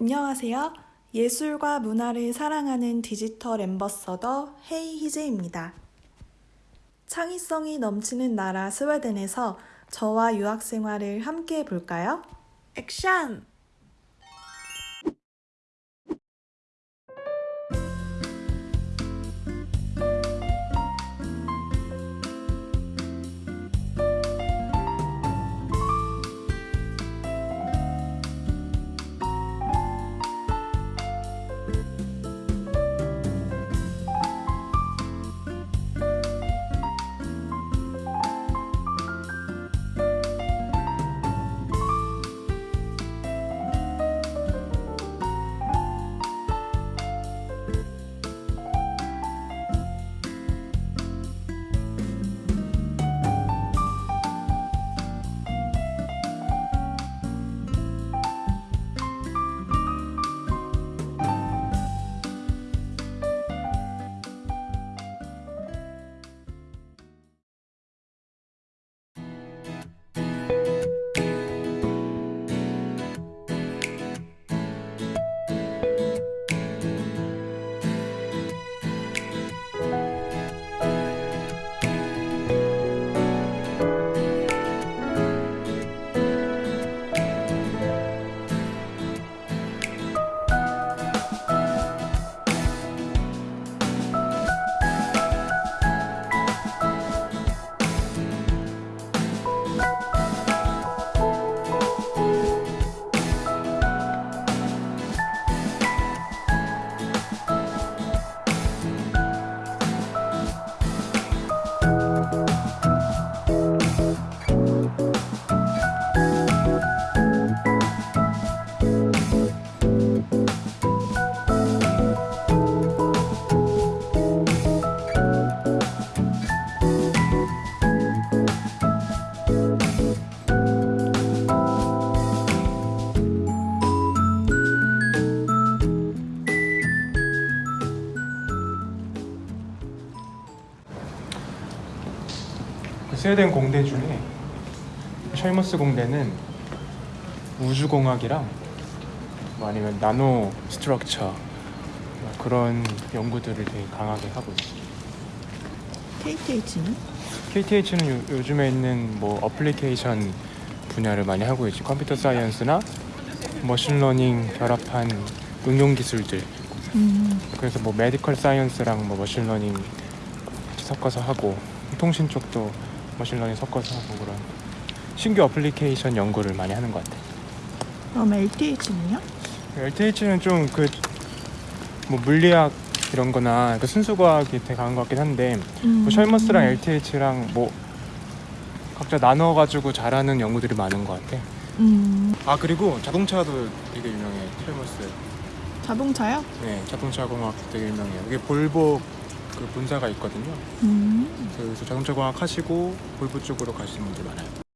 안녕하세요. 예술과 문화를 사랑하는 디지털 엠버서더 헤이 희재입니다. 창의성이 넘치는 나라 스웨덴에서 저와 유학 생활을 함께 해볼까요? 액션! 스웨덴 공대 중에 샬머스 공대는 우주공학이랑 뭐 아니면 나노 structure 뭐 그런 연구들을 되게 강하게 하고 있어요. KTH는? KTH는 요, 요즘에 있는 뭐 어플리케이션 분야를 많이 하고 있지. computer science나 machine learning 결합한 응용 기술들. 음, 그래서 뭐 medical science랑 뭐 machine learning 섞어서 하고 통신 쪽도 machine learning 섞어서 하고 그런 신규 어플리케이션 연구를 많이 하는 것 같아. 그럼 LTH는요? LTH는 좀 그 뭐 물리학 이런 거나 그 순수과학이 되게 강한 것 같긴 한데 음, 뭐 샬머스랑 LTH랑 뭐 각자 나눠가지고 잘하는 연구들이 많은 것 같아. 음, 아 그리고 자동차도 되게 유명해 샬머스. 자동차요? 네 자동차 공학 되게 유명해요. 이게 볼보 그 본사가 있거든요. 음, 그래서 자동차 공학 하시고 볼보 쪽으로 가시는 분들 많아요.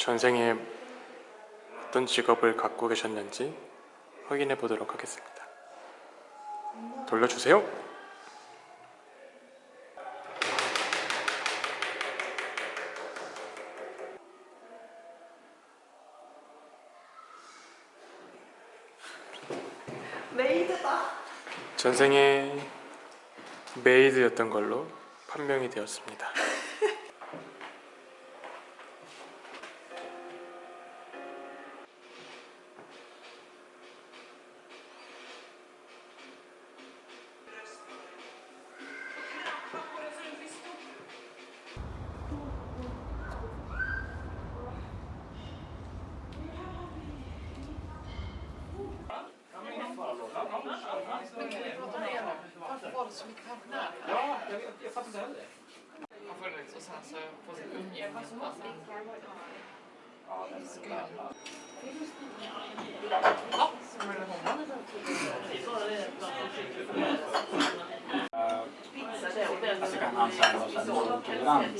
전생에 어떤 직업을 갖고 계셨는지 확인해 보도록 하겠습니다. 돌려주세요. 메이드다. 전생에 메이드였던 걸로 판명이 되었습니다. så mycket pensionärer. Ja, jag, vet, jag fattar inte heller. Har funnits och sen så på sitt umgänge och sen... Ja, den är grön. Ja, kommer du ihåg Alltså kan han säga något sånt tolerant?